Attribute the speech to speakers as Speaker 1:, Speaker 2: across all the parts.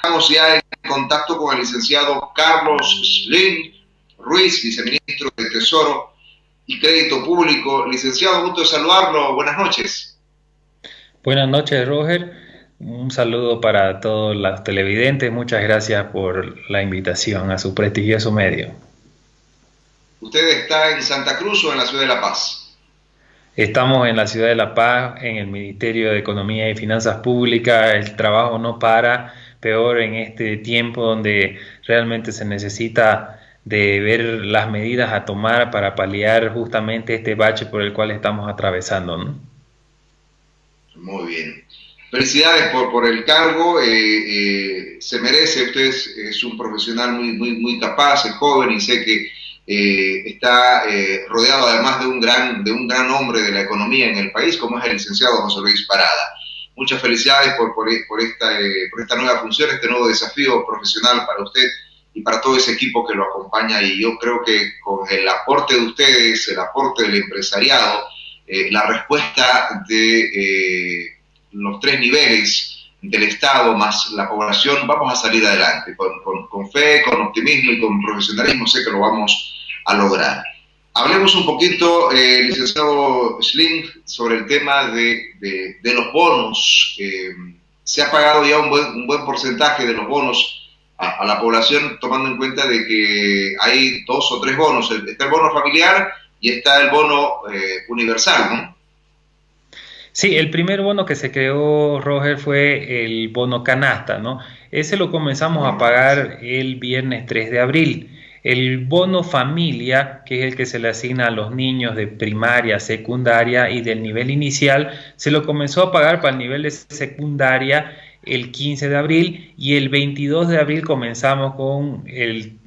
Speaker 1: Estamos ya en contacto con el licenciado Carlos Slim Ruiz, viceministro de Tesoro y Crédito Público. Licenciado, gusto de saludarlo. Buenas noches.
Speaker 2: Buenas noches, Roger. Un saludo para todos los televidentes. Muchas gracias por la invitación a su prestigioso medio.
Speaker 1: ¿Usted está en Santa Cruz o en la ciudad de La Paz?
Speaker 2: Estamos en la ciudad de La Paz, en el Ministerio de Economía y Finanzas Públicas. El trabajo no para, peor en este tiempo donde realmente se necesita de ver las medidas a tomar para paliar justamente este bache por el cual estamos atravesando.
Speaker 1: Muy bien. Felicidades por, por el cargo, eh, eh, se merece, usted es, un profesional muy, muy, muy capaz, es joven y sé que eh, está rodeado además de un, gran, de un gran hombre de la economía en el país, como es el licenciado José Luis Parada. Muchas felicidades por, por, esta, por esta nueva función, este nuevo desafío profesional para usted y para todo ese equipo que lo acompaña. Y yo creo que con el aporte de ustedes, el aporte del empresariado, la respuesta de los tres niveles del Estado más la población, vamos a salir adelante. Con, fe, con optimismo y con profesionalismo sé que lo vamos a lograr. Hablemos un poquito, eh, licenciado Schling, sobre el tema de, los bonos. Eh, se ha pagado ya un buen, buen porcentaje de los bonos a, la población, tomando en cuenta de que hay dos o tres bonos. Está el bono familiar y está el bono eh, universal, ¿no?
Speaker 2: Sí, el primer bono que se creó, Roger, fue el bono canasta, ¿no? Ese lo comenzamos a pagar el viernes 3 de abril. El bono familia, que es el que se le asigna a los niños de primaria, secundaria y del nivel inicial, se lo comenzó a pagar para el nivel de secundaria el 15 de abril y el 22 de abril comenzamos con el,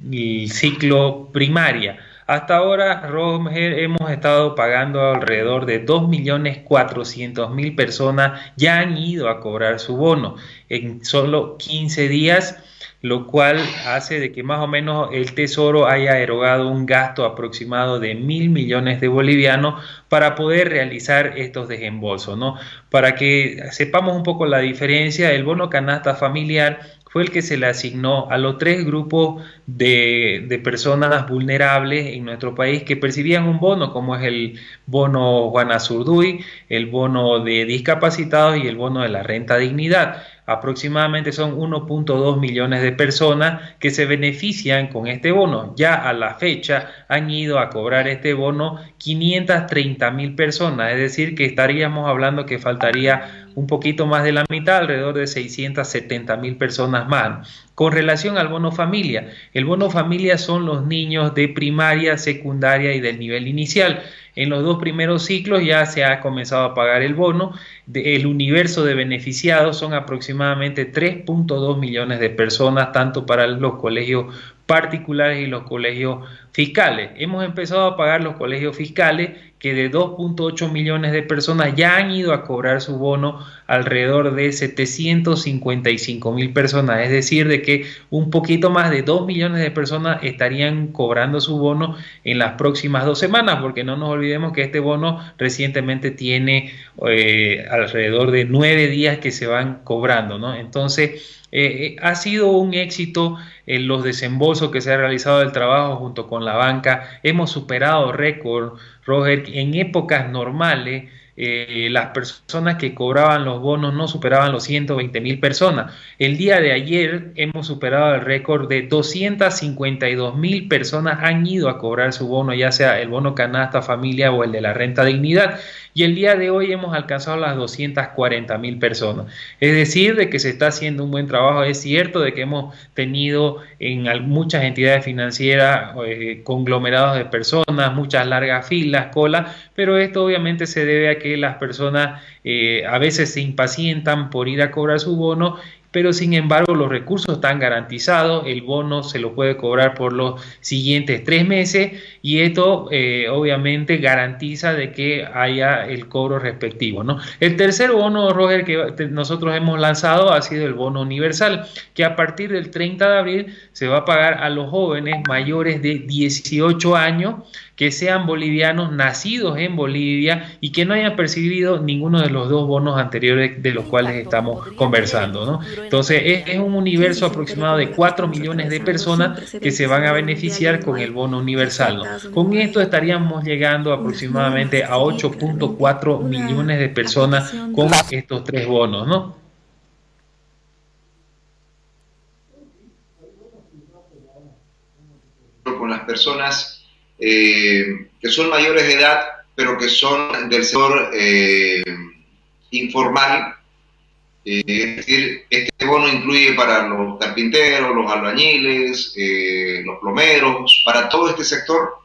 Speaker 2: ciclo primaria. Hasta ahora, Roger, hemos estado pagando alrededor de 2.400.000 personas ya han ido a cobrar su bono en solo 15 días, lo cual hace de que más o menos el Tesoro haya erogado un gasto aproximado de mil millones de bolivianos para poder realizar estos desembolsos, ¿no? Para que sepamos un poco la diferencia, el bono canasta familiar fue el que se le asignó a los tres grupos de, personas vulnerables en nuestro país que percibían un bono, como es el bono Juana Zurduy, el bono de discapacitados y el bono de la renta dignidad. Aproximadamente son 1.2 millones de personas que se benefician con este bono. Ya a la fecha han ido a cobrar este bono 530 mil personas, es decir, que estaríamos hablando que faltaría un poquito más de la mitad, alrededor de 670 mil personas más. Con relación al bono familia, el bono familia son los niños de primaria, secundaria y del nivel inicial. En los dos primeros ciclos ya se ha comenzado a pagar el bono. El universo de beneficiados son aproximadamente 3.2 millones de personas, tanto para los colegios particulares y los colegios fiscales. Hemos empezado a pagar los colegios fiscales que de 2.8 millones de personas ya han ido a cobrar su bono alrededor de 755 mil personas, es decir, de que un poquito más de 2 millones de personas estarían cobrando su bono en las próximas dos semanas, porque no nos olvidemos que este bono recientemente tiene eh, alrededor de nueve días que se van cobrando, ¿no? Entonces, eh, eh, ha sido un éxito en los desembolsos que se ha realizado del trabajo junto con la banca. Hemos superado récord, Roger, en épocas normales. Eh, las personas que cobraban los bonos no superaban los 120 mil personas. El día de ayer hemos superado el récord de 252 mil personas han ido a cobrar su bono, ya sea el bono canasta familia o el de la renta dignidad y el día de hoy hemos alcanzado las 240 mil personas. Es decir, de que se está haciendo un buen trabajo. Es cierto de que hemos tenido en muchas entidades financieras eh, conglomerados de personas, muchas largas filas, colas, pero esto obviamente se debe a que las personas eh, a veces se impacientan por ir a cobrar su bono pero sin embargo los recursos están garantizados, el bono se lo puede cobrar por los siguientes tres meses y esto eh, obviamente garantiza de que haya el cobro respectivo. ¿no? El tercer bono, Roger, que nosotros hemos lanzado ha sido el bono universal, que a partir del 30 de abril se va a pagar a los jóvenes mayores de 18 años que sean bolivianos nacidos en Bolivia y que no hayan percibido ninguno de los dos bonos anteriores de los cuales estamos conversando. ¿no? Entonces es, un universo aproximado de 4 millones de personas que se van a beneficiar con el bono universal. Con esto estaríamos llegando aproximadamente a 8.4 millones de personas con estos tres bonos, ¿no?
Speaker 1: con las personas eh, que son mayores de edad, pero que son del sector eh, informal. Eh, es decir, este bono incluye para los carpinteros, los albañiles, los plomeros, para todo este sector.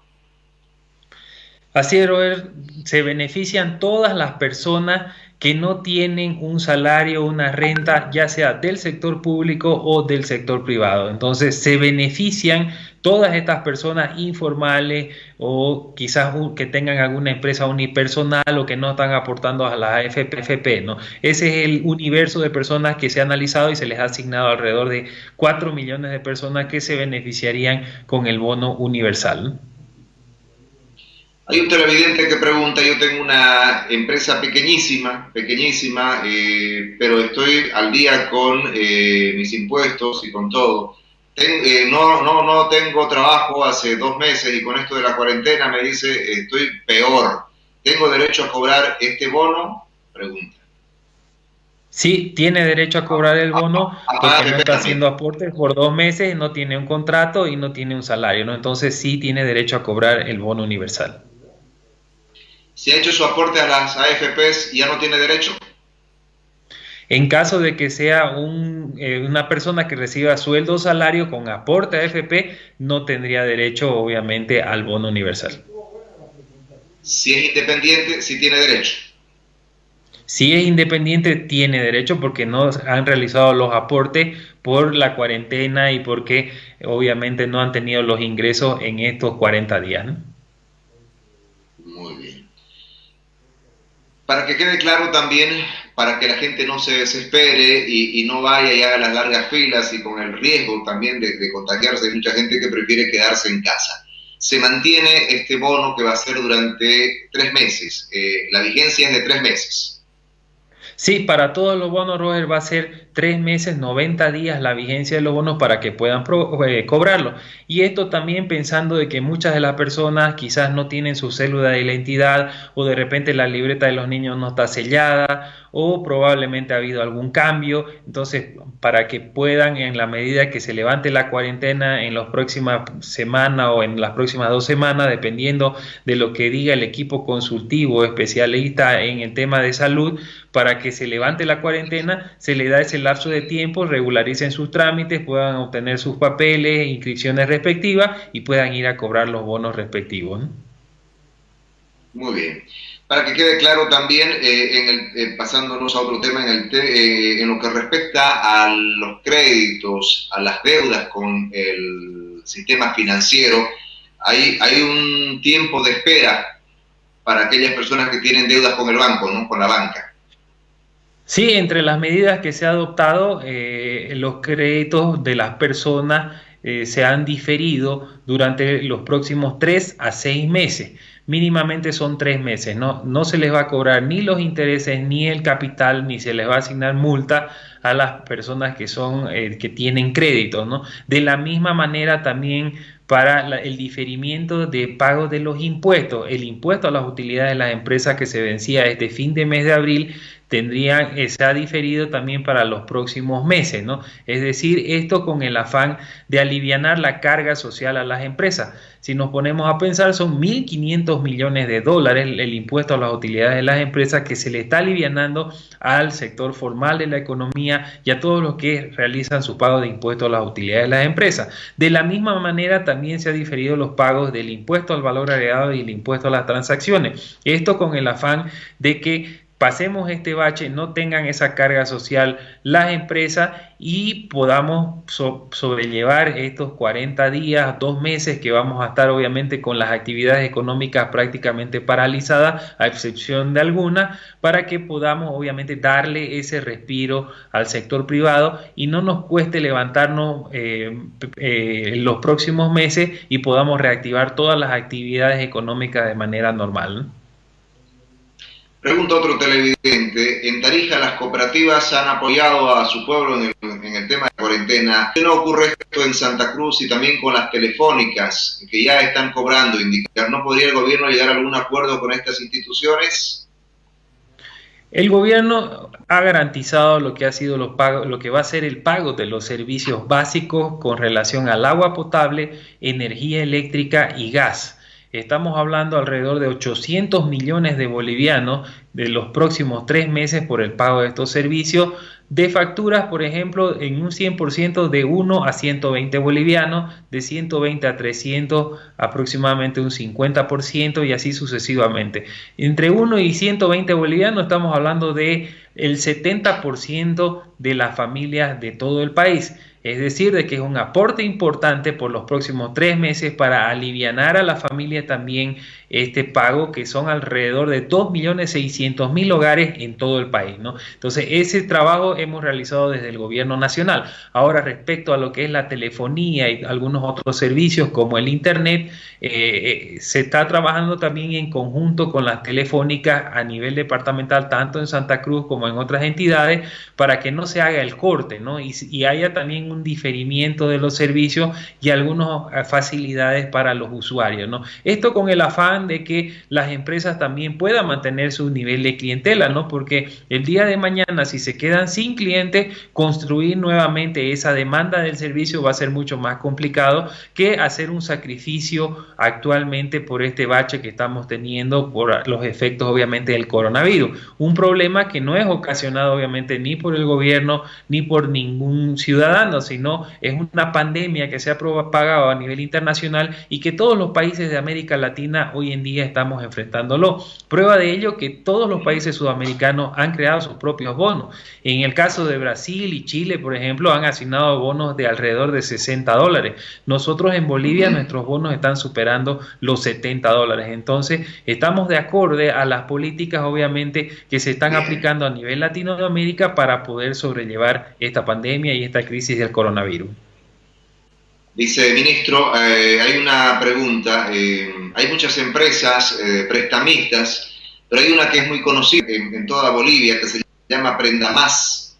Speaker 2: Así es, Robert, se benefician todas las personas que no tienen un salario, una renta, ya sea del sector público o del sector privado. Entonces se benefician todas estas personas informales o quizás que tengan alguna empresa unipersonal o que no están aportando a la AFP, ¿no? Ese es el universo de personas que se ha analizado y se les ha asignado alrededor de 4 millones de personas que se beneficiarían con el bono universal.
Speaker 1: Hay un televidente que pregunta, yo tengo una empresa pequeñísima, pequeñísima, eh, pero estoy al día con eh, mis impuestos y con todo. Eh, no, no, no tengo trabajo hace dos meses y con esto de la cuarentena me dice, estoy peor. ¿Tengo derecho a cobrar este bono? Pregunta.
Speaker 2: Sí, tiene derecho a cobrar el bono ah, ah, porque no está haciendo aportes por dos meses, no tiene un contrato y no tiene un salario, ¿no? Entonces sí tiene derecho a cobrar el bono universal
Speaker 1: si ha hecho su aporte a las AFPs, ya no tiene derecho.
Speaker 2: En caso de que sea eh, una persona que reciba sueldo o salario con aporte a AFP, no tendría derecho, obviamente, al bono universal.
Speaker 1: Si es independiente, sí tiene derecho.
Speaker 2: Si es independiente, tiene derecho porque no han realizado los aportes por la cuarentena y porque obviamente no han tenido los ingresos en estos 40 días.
Speaker 1: Para que quede claro también, para que la gente no se desespere y, no vaya y haga las largas filas y con el riesgo también de, contagiarse, hay mucha gente que prefiere quedarse en casa. Se mantiene este bono que va a ser durante tres meses. Eh, la vigencia es de tres meses.
Speaker 2: Sí, para todos los bonos, Roger, va a ser tres meses, 90 días la vigencia de los bonos para que puedan eh, cobrarlo. Y esto también pensando de que muchas de las personas quizás no tienen su célula de identidad o de repente la libreta de los niños no está sellada o probablemente ha habido algún cambio. Entonces, para que puedan, en la medida que se levante la cuarentena en las próximas semanas o en las próximas dos semanas, dependiendo de lo que diga el equipo consultivo especialista en el tema de salud, para que se levante la cuarentena, se le da ese lapso de tiempo, regularicen sus trámites, puedan obtener sus papeles, inscripciones respectivas y puedan ir a cobrar los bonos respectivos.
Speaker 1: Muy bien. Para que quede claro también, eh, en el, eh, pasándonos a otro tema, en, el eh, en lo que respecta a los créditos, a las deudas con el sistema financiero, hay, hay un tiempo de espera para aquellas personas que tienen deudas con el banco, ¿no? con la banca.
Speaker 2: Sí, entre las medidas que se ha adoptado, los créditos de las personas se han diferido durante los próximos tres a seis meses mínimamente son tres meses, ¿no? No se les va a cobrar ni los intereses, ni el capital, ni se les va a asignar multa a las personas que son, eh, que tienen crédito, ¿no? De la misma manera también para el diferimiento de pago de los impuestos. El impuesto a las utilidades de las empresas que se vencía este fin de mes de abril tendrían, se ha diferido también para los próximos meses, ¿no? Es decir, esto con el afán de aliviar la carga social a las empresas. Si nos ponemos a pensar, son 1.500 millones de dólares el, impuesto a las utilidades de las empresas que se le está alivianando al sector formal de la economía y a todos los que realizan su pago de impuesto a las utilidades de las empresas. De la misma manera, también se ha diferido los pagos del impuesto al valor agregado y el impuesto a las transacciones. Esto con el afán de que pasemos este bache, no tengan esa carga social las empresas y podamos sobrellevar estos 40 días, dos meses que vamos a estar obviamente con las actividades económicas prácticamente paralizadas, a excepción de algunas, para que podamos obviamente darle ese respiro al sector privado y no nos cueste levantarnos eh, eh, los próximos meses y podamos reactivar todas las actividades económicas de manera normal.
Speaker 1: Pregunta otro televidente, en Tarija las cooperativas han apoyado a su pueblo en el, tema de cuarentena. ¿Qué no ocurre esto en Santa Cruz y también con las telefónicas que ya están cobrando? Indicar, ¿no podría el gobierno llegar a algún acuerdo con estas instituciones?
Speaker 2: El gobierno ha garantizado lo que ha sido lo, pago, lo que va a ser el pago de los servicios básicos con relación al agua potable, energía eléctrica y gas. Estamos hablando alrededor de 800 millones de bolivianos de los próximos tres meses por el pago de estos servicios de facturas, por ejemplo, en un 100% de 1 a 120 bolivianos, de 120 a 300 aproximadamente un 50% y así sucesivamente. Entre 1 y 120 bolivianos estamos hablando de el 70% de las familias de todo el país. Es decir, de que es un aporte importante por los próximos tres meses para aliviar a la familia también este pago, que son alrededor de 2.600.000 hogares en todo el país. ¿no? Entonces, ese trabajo hemos realizado desde el gobierno nacional. Ahora, respecto a lo que es la telefonía y algunos otros servicios como el Internet, eh, eh, se está trabajando también en conjunto con las telefónicas a nivel departamental, tanto en Santa Cruz como en otras entidades, para que no se haga el corte ¿no? y, y haya también un diferimiento de los servicios y algunas facilidades para los usuarios. ¿no? Esto con el afán de que las empresas también puedan mantener su nivel de clientela, ¿no? porque el día de mañana si se quedan sin clientes, construir nuevamente esa demanda del servicio va a ser mucho más complicado que hacer un sacrificio actualmente por este bache que estamos teniendo por los efectos obviamente del coronavirus. Un problema que no es ocasionado obviamente ni por el gobierno ni por ningún ciudadano, sino es una pandemia que se ha propagado a nivel internacional y que todos los países de América Latina hoy en día estamos enfrentándolo. Prueba de ello que todos los países sudamericanos han creado sus propios bonos. En el caso de Brasil y Chile, por ejemplo, han asignado bonos de alrededor de 60 dólares. Nosotros en Bolivia nuestros bonos están superando los 70 dólares. Entonces, estamos de acorde a las políticas, obviamente, que se están aplicando a nivel Latinoamérica para poder sobrellevar esta pandemia y esta crisis del coronavirus.
Speaker 1: Dice, ministro, eh, hay una pregunta. Eh, hay muchas empresas eh, prestamistas, pero hay una que es muy conocida en, toda Bolivia, que se llama Prenda Más.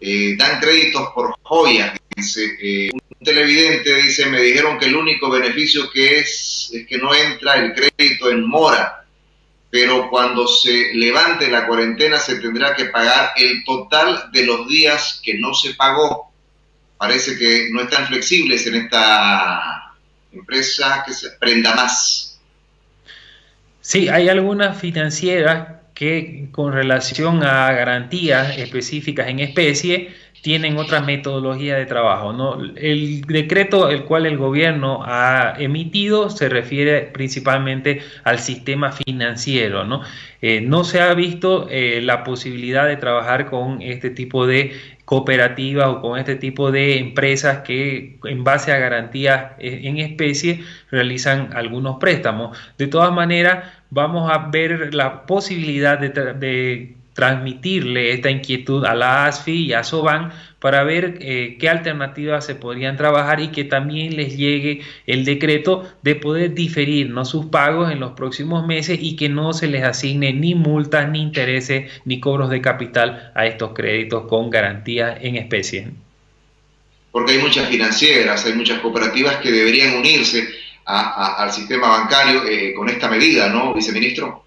Speaker 1: dan créditos por joyas. Dice, un televidente dice, me dijeron que el único beneficio que es es que no entra el crédito en mora, pero cuando se levante la cuarentena se tendrá que pagar el total de los días que no se pagó parece que no están flexibles en esta empresa que se prenda más.
Speaker 2: Sí, hay algunas financieras que con relación a garantías específicas en especie tienen otra metodología de trabajo. ¿no? El decreto el cual el gobierno ha emitido se refiere principalmente al sistema financiero. No, eh, no se ha visto eh, la posibilidad de trabajar con este tipo de cooperativas o con este tipo de empresas que en base a garantías eh, en especie realizan algunos préstamos. De todas maneras, vamos a ver la posibilidad de, de transmitirle esta inquietud a la ASFI y a SOBAN para ver eh, qué alternativas se podrían trabajar y que también les llegue el decreto de poder diferir ¿no? sus pagos en los próximos meses y que no se les asigne ni multas, ni intereses, ni cobros de capital a estos créditos con garantía en especie.
Speaker 1: Porque hay muchas financieras, hay muchas cooperativas que deberían unirse al sistema bancario eh, con esta medida, ¿no, viceministro?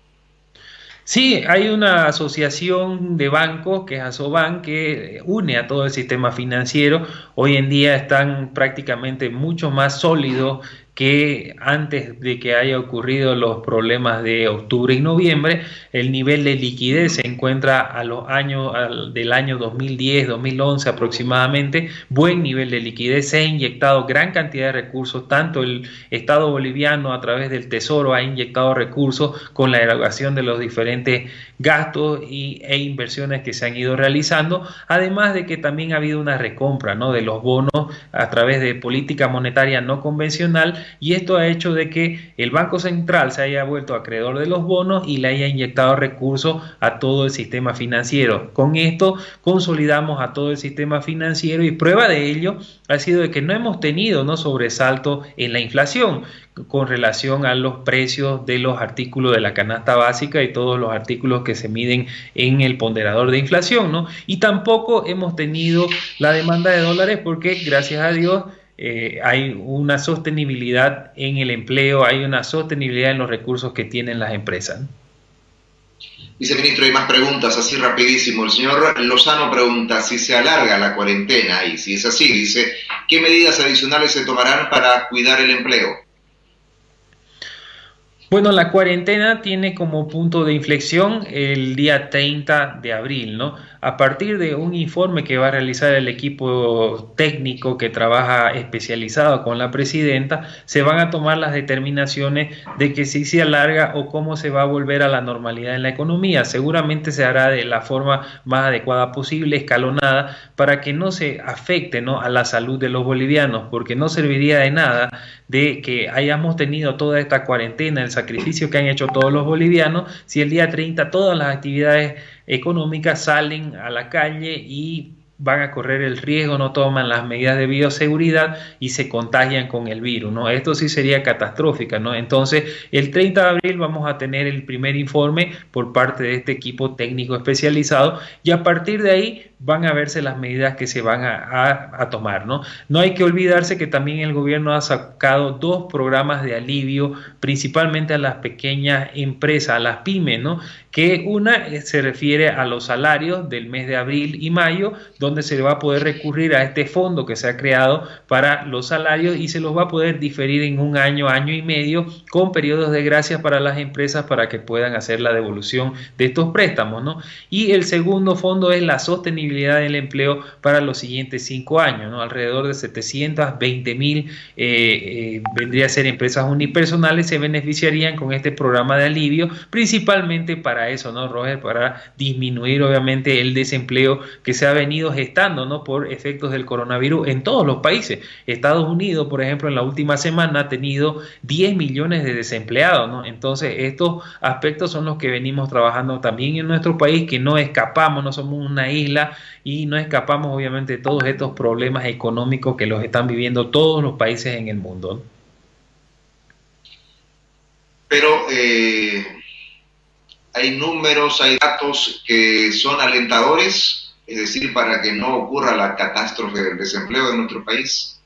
Speaker 2: Sí, hay una asociación de bancos que es Asoban que une a todo el sistema financiero. Hoy en día están prácticamente mucho más sólidos que antes de que haya ocurrido los problemas de octubre y noviembre, el nivel de liquidez se encuentra a los años del año 2010, 2011 aproximadamente, buen nivel de liquidez, se ha inyectado gran cantidad de recursos, tanto el Estado boliviano a través del Tesoro ha inyectado recursos con la erogación de los diferentes gastos y, e inversiones que se han ido realizando, además de que también ha habido una recompra ¿no? de los bonos a través de política monetaria no convencional y esto ha hecho de que el Banco Central se haya vuelto acreedor de los bonos y le haya inyectado recursos a todo el sistema financiero. Con esto consolidamos a todo el sistema financiero y prueba de ello ha sido de que no hemos tenido ¿no? sobresalto en la inflación con relación a los precios de los artículos de la canasta básica y todos los artículos que se miden en el ponderador de inflación, ¿no? Y tampoco hemos tenido la demanda de dólares porque gracias a Dios eh, hay una sostenibilidad en el empleo, hay una sostenibilidad en los recursos que tienen las empresas.
Speaker 1: Viceministro, hay más preguntas, así rapidísimo. El señor Lozano pregunta si se alarga la cuarentena y si es así, dice, ¿qué medidas adicionales se tomarán para cuidar el empleo?
Speaker 2: Bueno, la cuarentena tiene como punto de inflexión el día 30 de abril, ¿no? A partir de un informe que va a realizar el equipo técnico que trabaja especializado con la presidenta, se van a tomar las determinaciones de que si se alarga o cómo se va a volver a la normalidad en la economía. Seguramente se hará de la forma más adecuada posible, escalonada, para que no se afecte ¿no? a la salud de los bolivianos, porque no serviría de nada de que hayamos tenido toda esta cuarentena, el sacrificio que han hecho todos los bolivianos, si el día 30 todas las actividades económicas salen a la calle y van a correr el riesgo, no toman las medidas de bioseguridad y se contagian con el virus, ¿no? Esto sí sería catastrófico, ¿no? Entonces, el 30 de abril vamos a tener el primer informe por parte de este equipo técnico especializado y a partir de ahí van a verse las medidas que se van a, tomar. ¿no? no hay que olvidarse que también el gobierno ha sacado dos programas de alivio, principalmente a las pequeñas empresas, a las pymes, ¿no? que una se refiere a los salarios del mes de abril y mayo, donde se va a poder recurrir a este fondo que se ha creado para los salarios y se los va a poder diferir en un año, año y medio, con periodos de gracia para las empresas para que puedan hacer la devolución de estos préstamos. ¿no? Y el segundo fondo es la sostenibilidad del empleo para los siguientes cinco años, ¿no? alrededor de 720 mil eh, eh, vendría a ser empresas unipersonales se beneficiarían con este programa de alivio, principalmente para eso, ¿no, Roger? Para disminuir obviamente el desempleo que se ha venido gestando, ¿no? Por efectos del coronavirus en todos los países. Estados Unidos, por ejemplo, en la última semana ha tenido 10 millones de desempleados, ¿no? Entonces, estos aspectos son los que venimos trabajando también en nuestro país, que no escapamos, no somos una isla y no escapamos obviamente de todos estos problemas económicos que los están viviendo todos los países en el mundo.
Speaker 1: Pero eh, hay números, hay datos que son alentadores, es decir, para que no ocurra la catástrofe del desempleo en nuestro país.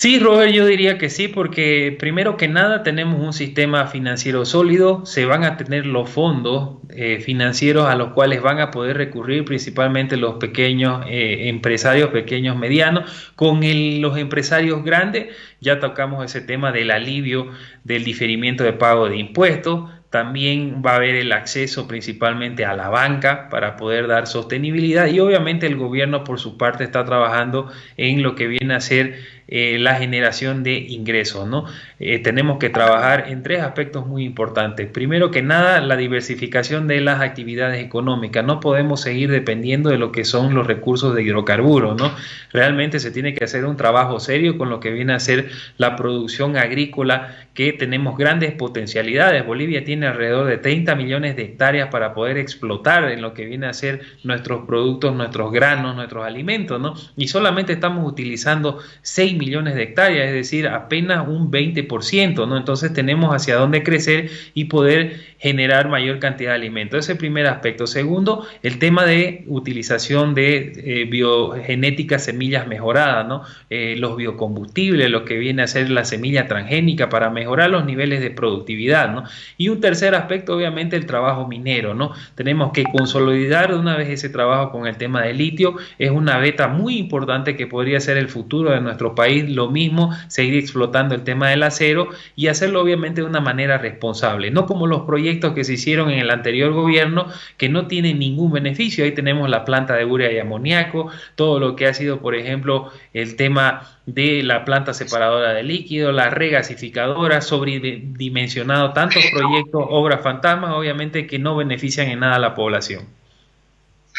Speaker 2: Sí, Roger, yo diría que sí, porque primero que nada tenemos un sistema financiero sólido, se van a tener los fondos eh, financieros a los cuales van a poder recurrir principalmente los pequeños eh, empresarios, pequeños, medianos. Con los empresarios grandes ya tocamos ese tema del alivio del diferimiento de pago de impuestos. También va a haber el acceso principalmente a la banca para poder dar sostenibilidad y obviamente el gobierno por su parte está trabajando en lo que viene a ser eh, la generación de ingresos. ¿no? Eh, tenemos que trabajar en tres aspectos muy importantes. Primero que nada, la diversificación de las actividades económicas. No podemos seguir dependiendo de lo que son los recursos de hidrocarburos. ¿no? Realmente se tiene que hacer un trabajo serio con lo que viene a ser la producción agrícola, que tenemos grandes potencialidades. Bolivia tiene alrededor de 30 millones de hectáreas para poder explotar en lo que viene a ser nuestros productos, nuestros granos, nuestros alimentos. ¿no? Y solamente estamos utilizando 6 millones de hectáreas, es decir, apenas un 20%, ¿no? Entonces tenemos hacia dónde crecer y poder generar mayor cantidad de alimentos. Ese es el primer aspecto. Segundo, el tema de utilización de eh, biogenéticas semillas mejoradas, ¿no? Eh, los biocombustibles, lo que viene a ser la semilla transgénica para mejorar los niveles de productividad, ¿no? Y un tercer aspecto, obviamente, el trabajo minero, ¿no? Tenemos que consolidar de una vez ese trabajo con el tema del litio. Es una beta muy importante que podría ser el futuro de nuestro país. Lo mismo, seguir explotando el tema del acero y hacerlo obviamente de una manera responsable, no como los proyectos que se hicieron en el anterior gobierno que no tienen ningún beneficio. Ahí tenemos la planta de urea y amoníaco, todo lo que ha sido, por ejemplo, el tema de la planta separadora de líquido, la regasificadora, sobredimensionado tantos proyectos, obras fantasmas, obviamente que no benefician en nada a la población.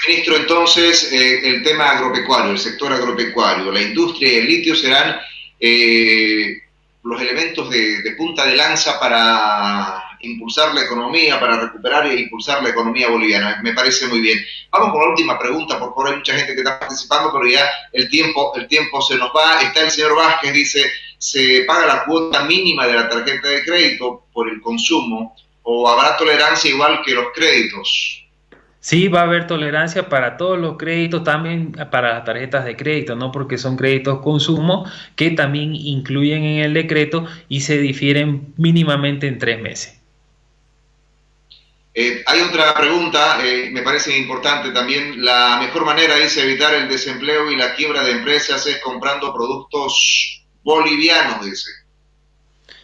Speaker 1: Ministro, entonces, eh, el tema agropecuario, el sector agropecuario, la industria y el litio serán eh, los elementos de, punta de lanza para impulsar la economía, para recuperar e impulsar la economía boliviana. Me parece muy bien. Vamos con la última pregunta, por favor, hay mucha gente que está participando, pero ya el tiempo, el tiempo se nos va. Está el señor Vázquez, dice, se paga la cuota mínima de la tarjeta de crédito por el consumo o habrá tolerancia igual que los créditos.
Speaker 2: Sí, va a haber tolerancia para todos los créditos, también para las tarjetas de crédito, ¿no? Porque son créditos consumo que también incluyen en el decreto y se difieren mínimamente en tres meses.
Speaker 1: Eh, hay otra pregunta, eh, me parece importante también. La mejor manera es evitar el desempleo y la quiebra de empresas es comprando productos bolivianos, dice.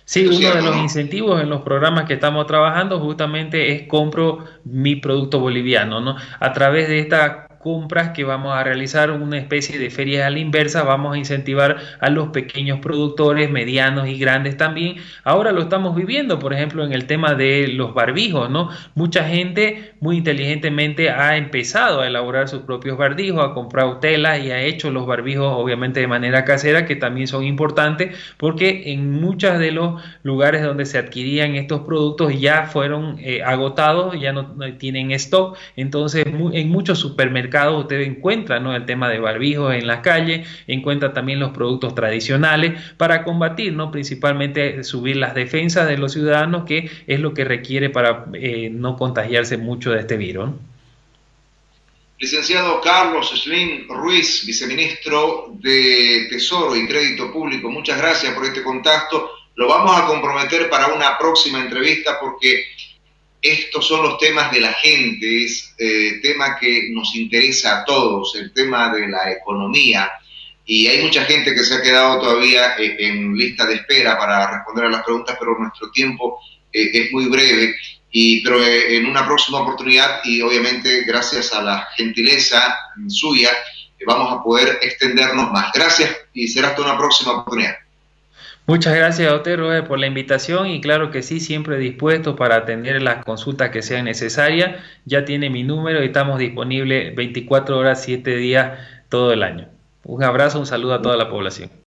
Speaker 2: Sí, uno de los incentivos en los programas que estamos trabajando justamente es compro mi producto boliviano, ¿no? A través de esta compras que vamos a realizar una especie de ferias a la inversa, vamos a incentivar a los pequeños productores, medianos y grandes también. Ahora lo estamos viviendo, por ejemplo, en el tema de los barbijos, ¿no? Mucha gente muy inteligentemente ha empezado a elaborar sus propios barbijos, a comprar telas y ha hecho los barbijos obviamente de manera casera, que también son importantes porque en muchos de los lugares donde se adquirían estos productos ya fueron eh, agotados, ya no tienen stock, entonces en muchos supermercados usted encuentra ¿no? el tema de barbijos en la calle, encuentra también los productos tradicionales para combatir, ¿no? principalmente subir las defensas de los ciudadanos, que es lo que requiere para eh, no contagiarse mucho de este virus.
Speaker 1: Licenciado Carlos Slim Ruiz, viceministro de Tesoro y Crédito Público, muchas gracias por este contacto. Lo vamos a comprometer para una próxima entrevista porque estos son los temas de la gente, es eh, tema que nos interesa a todos, el tema de la economía. Y hay mucha gente que se ha quedado todavía eh, en lista de espera para responder a las preguntas, pero nuestro tiempo eh, es muy breve. Y, pero en una próxima oportunidad, y obviamente gracias a la gentileza suya, vamos a poder extendernos más. Gracias y será hasta una próxima oportunidad.
Speaker 2: Muchas gracias a usted, Robert, por la invitación y claro que sí, siempre dispuesto para atender las consultas que sean necesarias. Ya tiene mi número y estamos disponibles 24 horas, 7 días todo el año. Un abrazo, un saludo a toda la población.